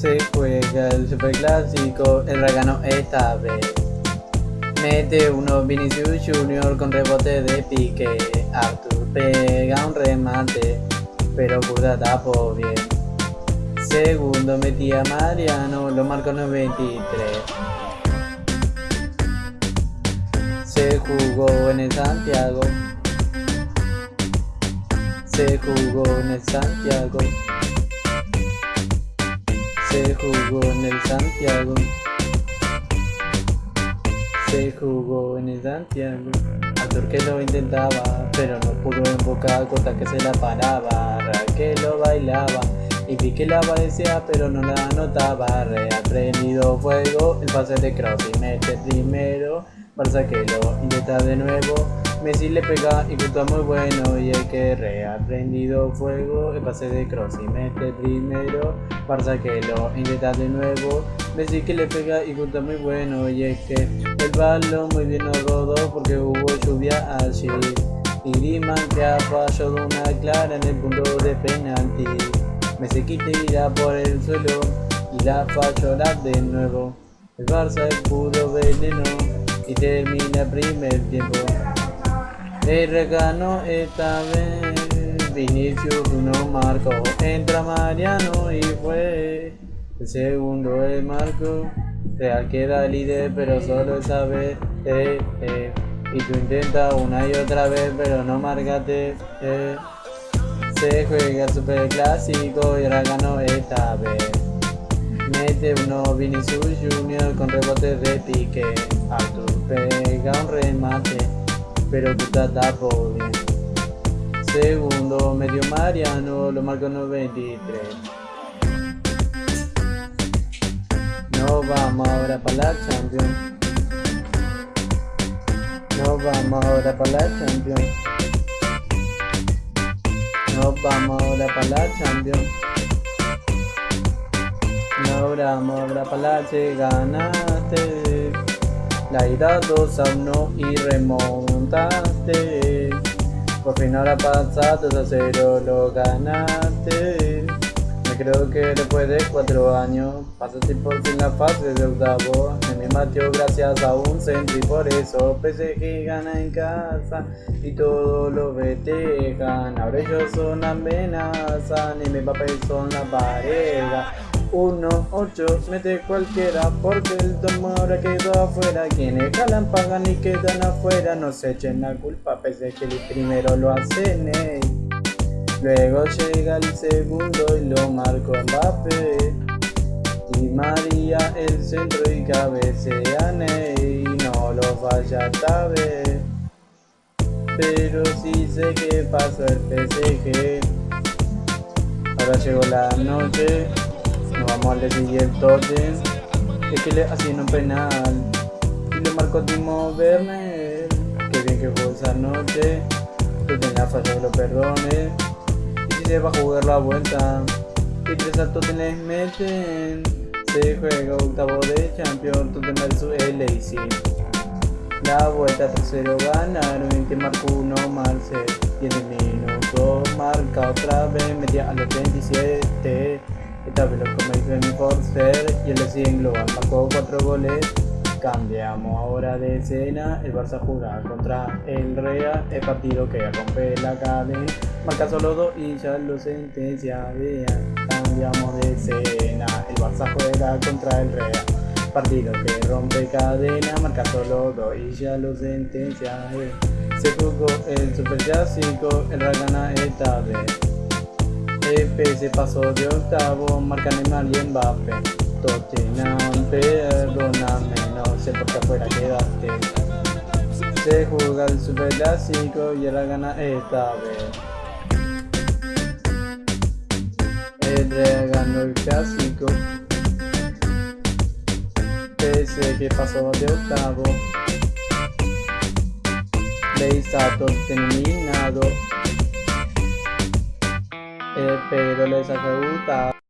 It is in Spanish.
Se juega el superclásico, el ganó esta vez. Mete uno Vinicius Junior con rebote de pique. Arthur pega un remate, pero Curda tapó bien. Segundo metía Mariano, lo marcó 93. Se jugó en el Santiago. Se jugó en el Santiago. Se jugó en el Santiago. Se jugó en el Santiago. Arthur que lo intentaba, pero no pudo invocar contra que se la paraba. Raquel lo bailaba y vi que la padecía, pero no la anotaba. Reaprendido fuego, el pase de Cross y mete primero. Barça que lo intenta de nuevo. Messi le pega y gusta muy bueno. Y el que reaprendido fuego el pase de Cross y mete primero. Barça que lo intenta de nuevo. Messi que le pega y gusta muy bueno. Y es que el balón muy bien no rodó porque hubo lluvia allí. Y Griezmann que ha fallado una clara en el punto de penalti. Messi que tira por el suelo y la falló de nuevo. El Barça es puro veneno y termina primer tiempo. El regano esta vez, Vinicius uno marcó, entra Mariano y fue el segundo el marco. Real queda líder pero solo esa vez, eh, eh. y tú intentas una y otra vez pero no marcate. Eh. Se juega super clásico y ahora esta vez. Mete uno Vinicius Junior con rebote de pique. Arthur pega un remate, pero puta tapo bien. Segundo medio Mariano, lo marcó 93. Nos vamos ahora para la Champions. Nos vamos ahora para la Champions. Nos vamos ahora para la Champions. Ahora, ahora palache, ganaste. La ida 2 a 1 y remontaste. Por fin ahora pasaste a 0 lo ganaste. Me creo que después de 4 años pasaste por fin la fase de octavo. Me matió gracias a un centro y por eso PSG gana en casa y todos los vetejan. Ahora ellos son amenaza, ni mi papel son la pareja. 1, 8, mete cualquiera porque el tomo ahora quedó afuera. Quienes jalan pagan y quedan afuera. No se echen la culpa pese que el primero lo hacen Luego llega el segundo y lo marco Mbappé Y María el centro y cabecea Y no lo falla esta vez Pero sí sé que pasó el PSG Ahora llegó la noche nos vamos al siguiente Es que le hacían un penal. Y le marcó Timo Werner. Que bien que jugó esa noche. Que tenía falla que lo perdone. Y si se va a jugar la vuelta. Y tres saltos te les meten. Se juega octavo de Champions. Tottenham vs LAC. La vuelta tercero ganaron y que marcó uno Marcel 10 minutos marca otra vez media a los 27 esta vez lo comenzó en Forster y el sigue global marcó 4 goles. Cambiamos ahora de escena, el Barça juega contra el Real, el partido que rompe la cadena, marca solo 2 y ya lo sentencia, vean, cambiamos de escena, el Barça juega contra el Real, partido que rompe cadena, marca solo 2 y ya lo sentencia, se jugó el Super Clásico, el Real gana esta vez. Se pasó de octavo, marca Neymar y Mbappé. Tottenham, perdóname, no sé por qué afuera quedaste. Se juega el super clásico y ahora gana esta vez. El ganó el clásico. Pese que pasó de octavo. todo terminado. Pero les gustado